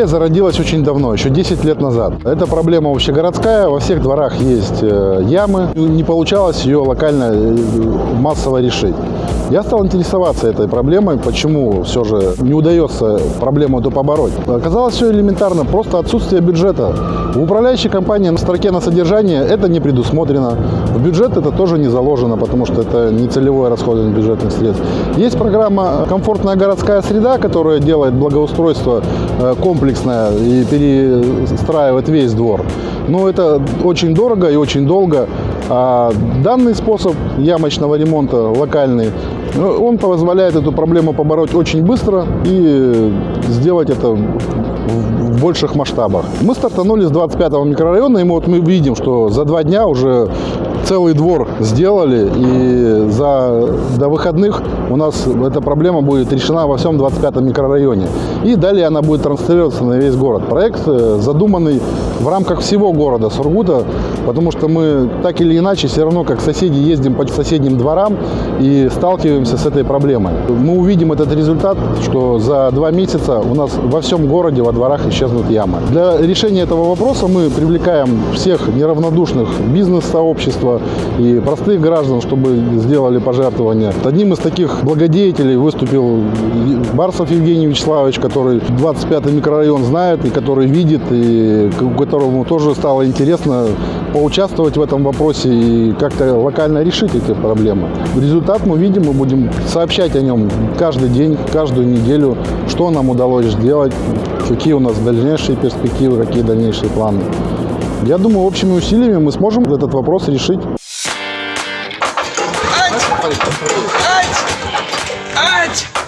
Идея зародилась очень давно, еще 10 лет назад. Это проблема общегородская, во всех дворах есть э, ямы. Не получалось ее локально э, массово решить. Я стал интересоваться этой проблемой, почему все же не удается проблему эту побороть. Оказалось все элементарно, просто отсутствие бюджета. В управляющей компании на строке на содержание это не предусмотрено. В бюджет это тоже не заложено, потому что это не целевое расходование бюджетных средств. Есть программа «Комфортная городская среда», которая делает благоустройство э, комплексное и перестраивает весь двор. Но это очень дорого и очень долго. А данный способ ямочного ремонта локальный, ну, он позволяет эту проблему побороть очень быстро и сделать это в больших масштабах. Мы стартанули с 25-го микрорайона, и мы, вот мы видим, что за два дня уже целый двор сделали, и за, до выходных у нас эта проблема будет решена во всем 25-м микрорайоне. И далее она будет транслироваться на весь город. Проект э, задуманный в рамках всего города Сургута, потому что мы так или иначе все равно как соседи ездим по соседним дворам и сталкиваемся с этой проблемой. Мы увидим этот результат, что за два месяца у нас во всем городе во дворах исчезнут ямы. Для решения этого вопроса мы привлекаем всех неравнодушных бизнес-сообщества и простых граждан, чтобы сделали пожертвования. Одним из таких благодетелей выступил Барсов Евгений Вячеславович, который 25-й микрорайон знает и который видит, и которому тоже стало интересно поучаствовать в этом вопросе и как-то локально решить эти проблемы. Результат мы видим, мы будем сообщать о нем каждый день, каждую неделю, что нам удалось сделать, какие у нас дальнейшие перспективы, какие дальнейшие планы. Я думаю, общими усилиями мы сможем этот вопрос решить. Ать! Ать! Ать!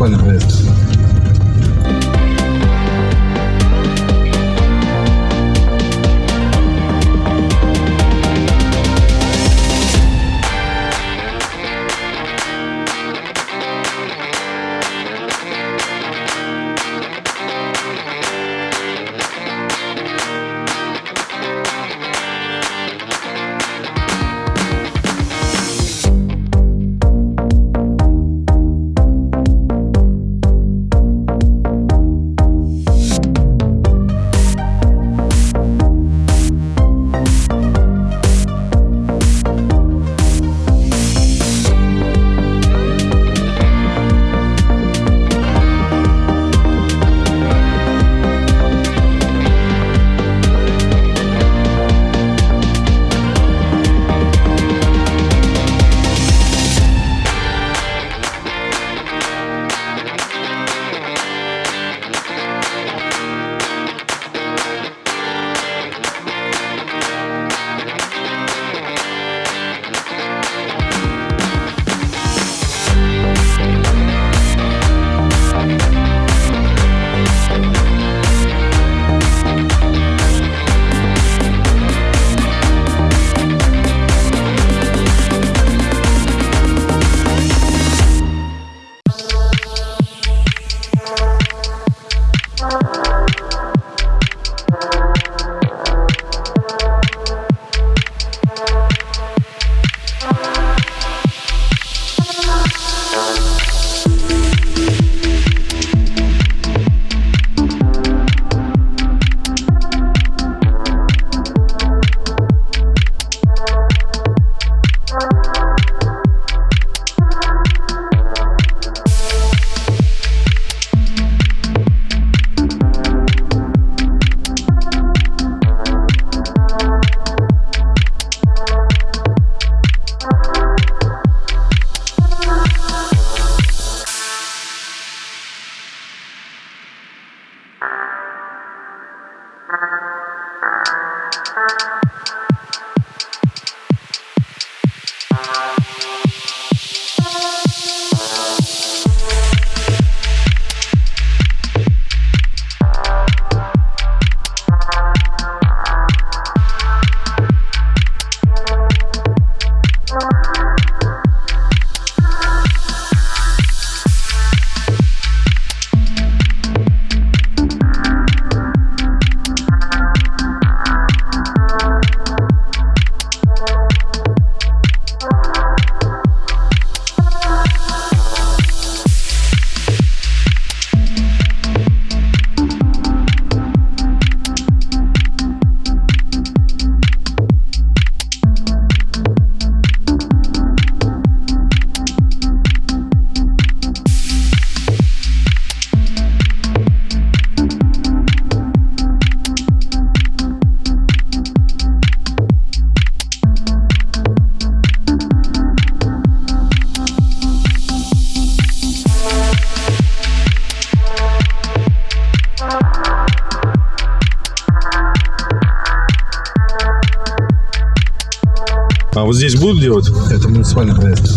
Это А вот здесь будут делать? Это муниципальный проект.